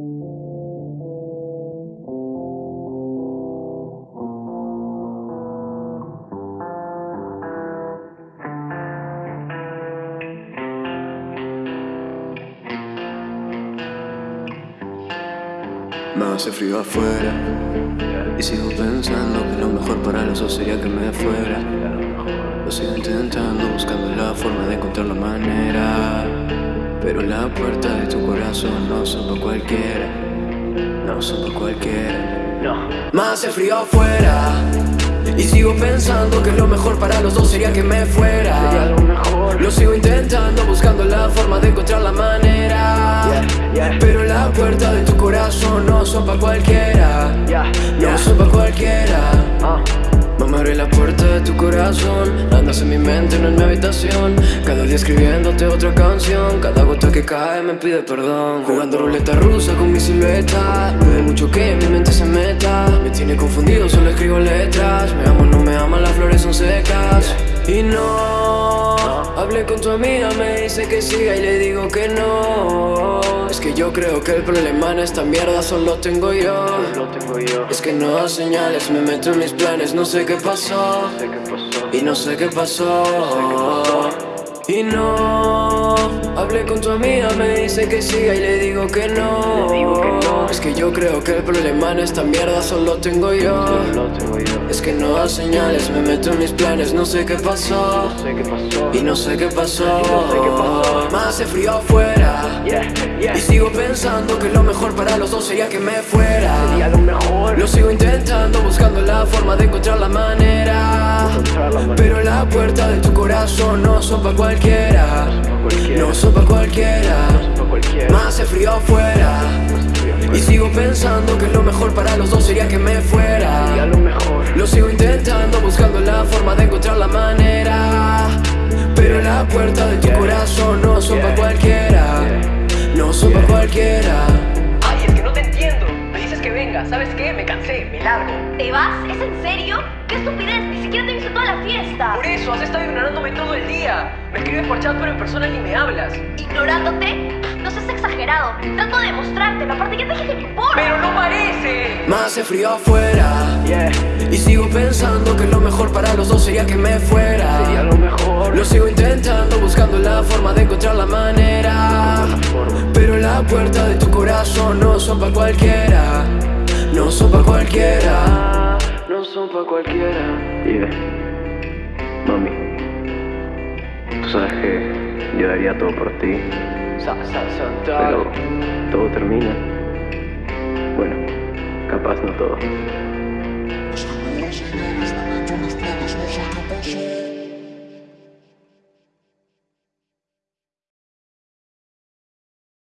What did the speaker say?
Me hace frío afuera. Y sigo pensando que lo mejor para los dos sería que me fuera. Lo sigo intentando, buscando la forma de encontrar la manera Pero la puerta de tu corazón no son para cualquiera. No son para cualquiera. No. Me hace frío afuera. Y sigo pensando que lo mejor para los dos sería que me fuera. Lo mejor. Lo sigo intentando, buscando la forma de encontrar la manera. Pero la puerta de tu corazón no son pa' cualquiera. No son pa' cualquiera Mamá abre la puerta de tu corazón Andas en mi mente, no en mi habitación. Cada día escribiéndote otra canción Cada gota que cae me pide perdón. Jugando ruleta rusa con mi silueta No hay mucho que en mi mente se meta. Me tiene confundido, solo escribo letras. Me amo, no me ama, las flores son secas. Y no Hablé con tu amiga, me dice que siga y le digo que no que yo creo que el problema en esta mierda solo tengo yo. Es que no da señales, me meto en mis planes, no sé qué pasó. Y no sé qué pasó. Y no Hablé con tu amiga, me dice que siga y le digo que no. Es que yo creo que el problema en esta mierda solo tengo yo. Es que no da señales, me meto en mis planes, no sé qué pasó. Y no sé qué pasó. Más hace frío afuera Y sigo pensando que lo mejor para los dos sería que me fuera. Lo sigo intentando, buscando la forma de encontrar la manera. Pero la puerta de tu corazón no son para cualquiera. No son pa' cualquiera, más hace frío afuera. Y sigo pensando que lo mejor para los dos sería que me fuera. Lo sigo intentando, buscando la forma de encontrar la manera. Pero la puerta de tu corazón no son pa' cualquiera cualquiera. Ay, es que no te entiendo. Me dices que venga, ¿sabes qué? Me cansé, me largo. ¿Te vas? ¿Es en serio? ¡Qué estupidez! Ni siquiera te he visto toda la fiesta Por eso, has estado ignorándome todo el día. Me escribes por chat pero en persona ni me hablas. ¿Ignorándote? No seas exagerado. Trato de demostrártelo, aparte ya te dije que me importa. ¡Pero no parece! Más hace frío afuera. Y sigo pensando que lo mejor para los dos sería que me fuera. Sería lo mejor. Lo sigo intentando, buscando la forma de encontrar la manera la puerta de tu corazón no son pa' cualquiera No son pa' cualquiera No son pa' cualquiera Yeah. Mami, tú sabes que yo daría todo por ti, pero todo termina. Bueno, capaz no todo.